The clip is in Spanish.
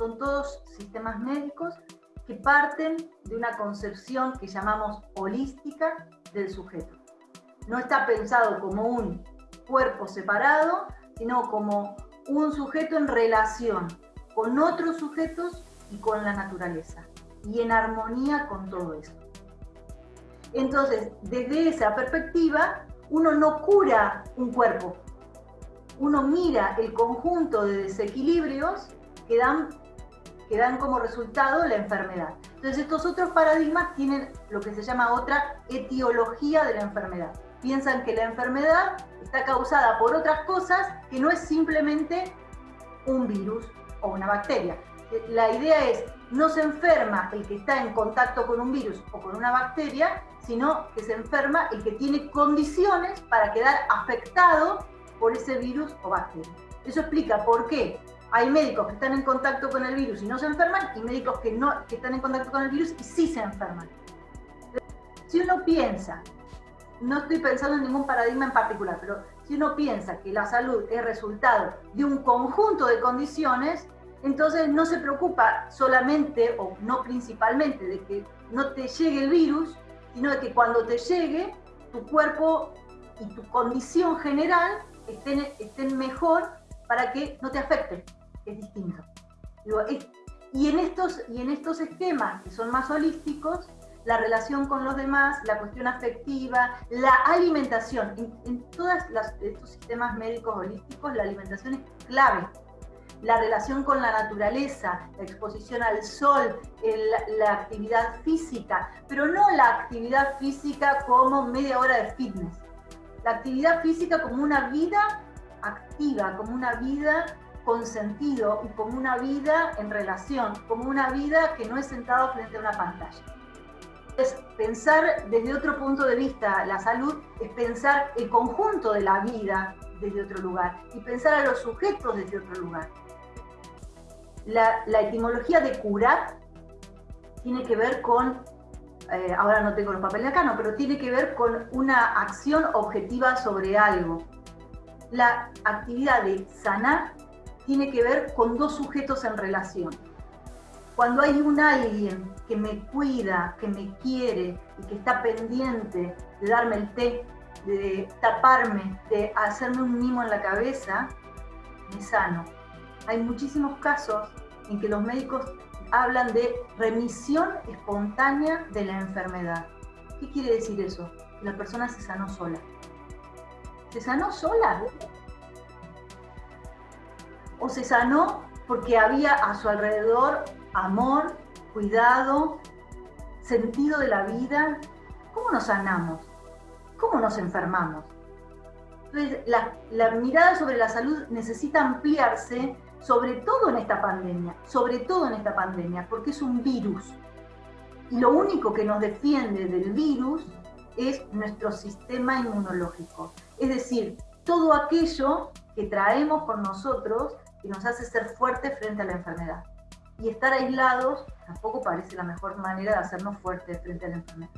son todos sistemas médicos que parten de una concepción que llamamos holística del sujeto. No está pensado como un cuerpo separado, sino como un sujeto en relación con otros sujetos y con la naturaleza, y en armonía con todo eso. Entonces, desde esa perspectiva, uno no cura un cuerpo, uno mira el conjunto de desequilibrios que dan, que dan como resultado la enfermedad. Entonces estos otros paradigmas tienen lo que se llama otra etiología de la enfermedad. Piensan que la enfermedad está causada por otras cosas que no es simplemente un virus o una bacteria. La idea es, no se enferma el que está en contacto con un virus o con una bacteria, sino que se enferma el que tiene condiciones para quedar afectado por ese virus o bacteria. Eso explica por qué hay médicos que están en contacto con el virus y no se enferman, y médicos que, no, que están en contacto con el virus y sí se enferman. Si uno piensa, no estoy pensando en ningún paradigma en particular, pero si uno piensa que la salud es resultado de un conjunto de condiciones, entonces no se preocupa solamente o no principalmente de que no te llegue el virus, sino de que cuando te llegue, tu cuerpo y tu condición general estén, mejor para que no te afecte, es distinto. y, en estos, y en estos esquemas que son más holísticos, la relación con los demás, la cuestión afectiva, la alimentación, en, todos estos sistemas médicos holísticos la alimentación es clave. La relación con la naturaleza, la exposición al sol, la actividad física, pero no la actividad física como media hora de fitness, la actividad física como una vida activa, como una vida con sentido y como una vida en relación, como una vida que no es sentado frente a una pantalla. Es pensar desde otro punto de vista la salud, es pensar el conjunto de la vida desde otro lugar y pensar a los sujetos desde otro lugar. La, etimología de curar tiene que ver con eh, ahora no tengo los papeles acá, no, pero tiene que ver con una acción objetiva sobre algo. La actividad de sanar tiene que ver con dos sujetos en relación. Cuando hay un alguien que me cuida, que me quiere y que está pendiente de darme el té, de taparme, de hacerme un mimo en la cabeza, me sano. Hay muchísimos casos en que los médicos hablan de remisión espontánea de la enfermedad. ¿Qué quiere decir eso? La persona se sanó sola. ¿Se sanó sola? ¿O se sanó porque había a su alrededor amor, cuidado, sentido de la vida? ¿Cómo nos sanamos? ¿Cómo nos enfermamos? Entonces, la, la mirada sobre la salud necesita ampliarse sobre todo en esta pandemia, sobre todo en esta pandemia, porque es un virus. Y lo único que nos defiende del virus es nuestro sistema inmunológico. Es decir, todo aquello que traemos con nosotros que nos hace ser fuertes frente a la enfermedad. Y estar aislados tampoco parece la mejor manera de hacernos fuertes frente a la enfermedad.